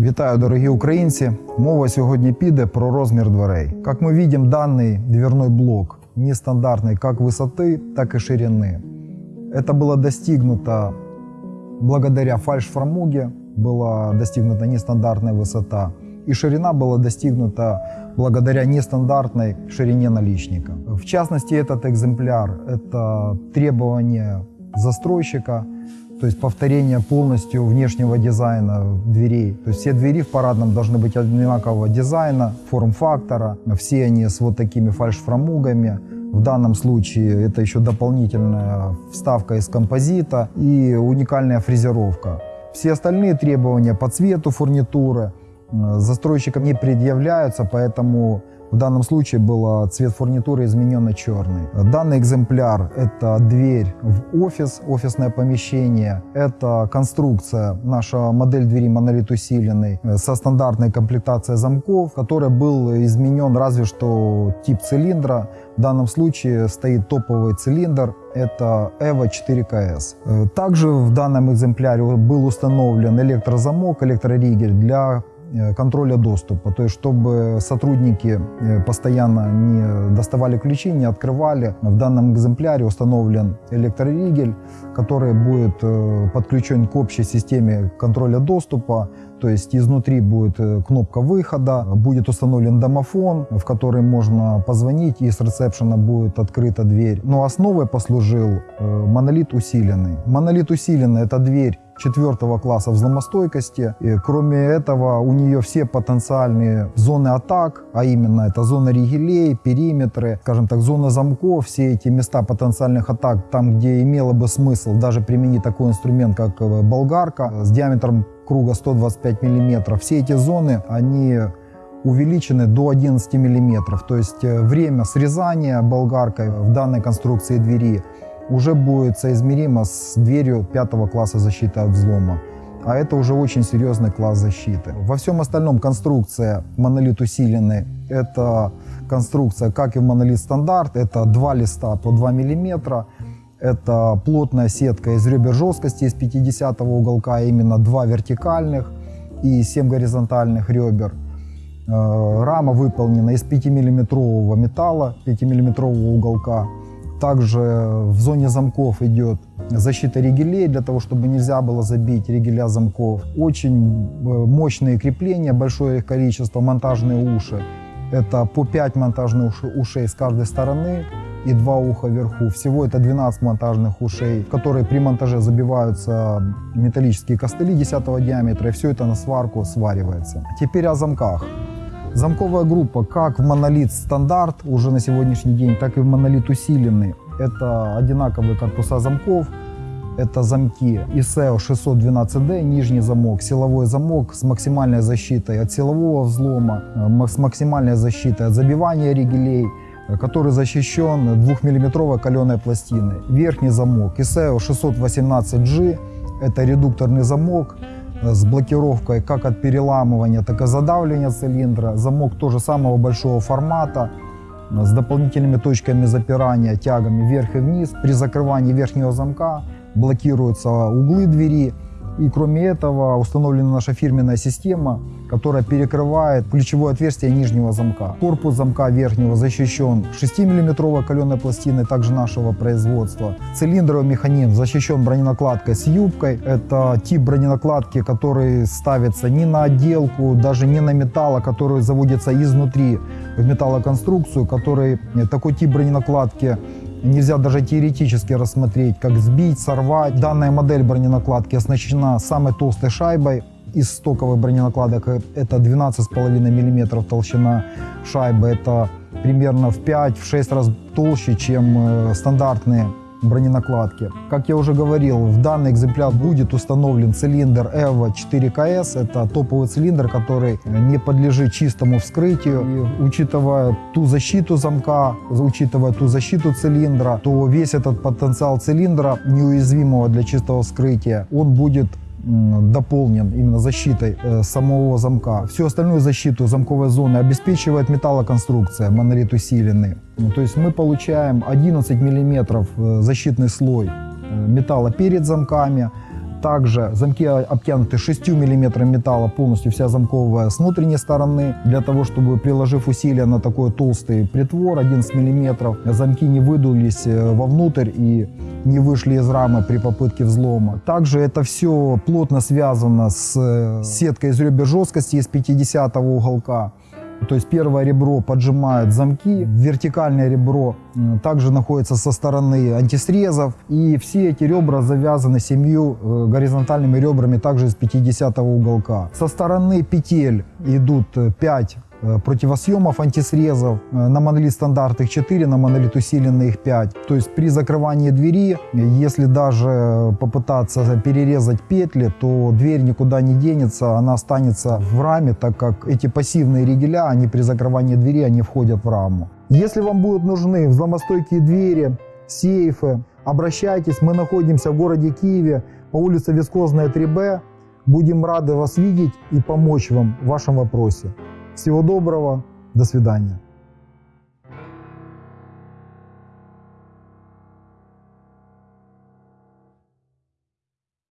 Вітаю, дорогі українці! Мова сьогодні піде про розмір дверей. Як ми бачимо, даний дверной блок нестандартный как высоты, так и ширины. Это было достигнуто благодаря фальш-фрамуге, была достигнута нестандартная высота, и ширина была достигнута благодаря нестандартной ширине наличника. В частности, этот экземпляр – это требование застройщика, то есть повторение полностью внешнего дизайна дверей. То есть все двери в парадном должны быть одинакового дизайна, форм-фактора. Все они с вот такими фальш-фрамугами. В данном случае это еще дополнительная вставка из композита и уникальная фрезеровка. Все остальные требования по цвету фурнитуры застройщикам не предъявляются, поэтому в данном случае был цвет фурнитуры изменен на черный. Данный экземпляр – это дверь в офис, офисное помещение. Это конструкция, наша модель двери монолит усиленный э, со стандартной комплектацией замков, который был изменен разве что тип цилиндра. В данном случае стоит топовый цилиндр, это EVO 4KS. Э, Также в данном экземпляре был установлен электрозамок, электроригель для контроля доступа, то есть чтобы сотрудники э, постоянно не доставали ключи, не открывали. В данном экземпляре установлен электроригель, который будет э, подключен к общей системе контроля доступа, то есть изнутри будет кнопка выхода, будет установлен домофон, в который можно позвонить, и с ресепшена будет открыта дверь. Но основой послужил монолит усиленный. Монолит усиленный – это дверь четвертого класса взломостойкости. И кроме этого, у нее все потенциальные зоны атак, а именно это зона ригелей, периметры, скажем так, зона замков, все эти места потенциальных атак, там, где имело бы смысл даже применить такой инструмент, как э, болгарка с диаметром круга 125 миллиметров. Все эти зоны, они увеличены до 11 миллиметров. То есть э, время срезания болгаркой в данной конструкции двери уже будет соизмеримо с дверью пятого класса защиты от взлома. А это уже очень серьезный класс защиты. Во всем остальном конструкция монолит усиленный. Это конструкция, как и в монолит стандарт. Это два листа по 2 мм. Это плотная сетка из ребер жесткости из 50 уголка, а именно два вертикальных и 7 горизонтальных ребер. Э, рама выполнена из 5-миллиметрового металла, 5-миллиметрового уголка. Также в зоне замков идет защита ригелей, для того, чтобы нельзя было забить ригеля замков. Очень э, мощные крепления, большое их количество, монтажные уши. Это по 5 монтажных ушей с каждой стороны и два уха вверху. Всего это 12 монтажных ушей, в которые при монтаже забиваются металлические костыли 10 диаметра, и все это на сварку сваривается. Теперь о замках. Замковая группа как в монолит стандарт уже на сегодняшний день, так и в монолит усиленный. Это одинаковые корпуса замков, это замки ISEO 612D, нижний замок, силовой замок с максимальной защитой от силового взлома, э, с максимальной защитой от забивания ригелей, э, который защищен 2-миллиметровой каленой пластиной. Верхний замок ISEO 618G, это редукторный замок, с блокировкой как от переламывания, так и задавливания цилиндра. Замок тоже самого большого формата с дополнительными точками запирания, тягами вверх и вниз. При закрывании верхнего замка блокируются углы двери и кроме этого установлена наша фирменная система, которая перекрывает ключевое отверстие нижнего замка. Корпус замка верхнего защищен 6-мм каленой пластиной, также нашего производства. Цилиндровый механизм защищен броненакладкой с юбкой. Это тип броненакладки, который ставится не на отделку, даже не на металл, а который заводится изнутри в металлоконструкцию, который такой тип броненакладки Нельзя даже теоретически рассмотреть, как сбить, сорвать. Данная модель броненакладки оснащена самой толстой шайбой из стоковых броненакладок. Это 12,5 мм толщина шайбы. Это примерно в 5-6 раз толще, чем э, стандартные броненакладки. Как я уже говорил, в данный экземпляр будет установлен цилиндр EVO 4KS. Это топовый цилиндр, который не подлежит чистому вскрытию. И учитывая ту защиту замка, учитывая ту защиту цилиндра, то весь этот потенциал цилиндра, неуязвимого для чистого вскрытия, он будет дополнен именно защитой э, самого замка. Всю остальную защиту замковой зоны обеспечивает металлоконструкция, монолит усиленный. Ну, То есть мы получаем 11 миллиметров э, защитный слой э, металла перед замками. Также замки обтянуты 6 мм металла полностью вся замковая с внутренней стороны. Для того, чтобы приложив усилия на такой толстый притвор 11 мм, замки не выдулись э, вовнутрь и не вышли из рамы при попытке взлома. Также это все плотно связано с э, сеткой из ребер жесткости из 50 уголка. То есть первое ребро поджимает замки, вертикальное ребро также находится со стороны антисрезов. И все эти ребра завязаны семью э, горизонтальными ребрами также из 50 уголка. Со стороны петель идут 5 противосъемов антисрезов. Э, На монолит стандарт их 4, на монолит усиленный их 5. То есть при закрывании двери, э, если даже попытаться перерезать петли, то дверь никуда не денется, она останется в раме, так как эти пассивные ригеля, они при закрывании двери, они входят в раму. Если вам будут нужны взломостойкие двери, сейфы, обращайтесь. Мы находимся в городе Киеве по улице Вискозная 3Б. Будем рады вас видеть и помочь вам в вашем вопросе. Всего доброго, до свидания.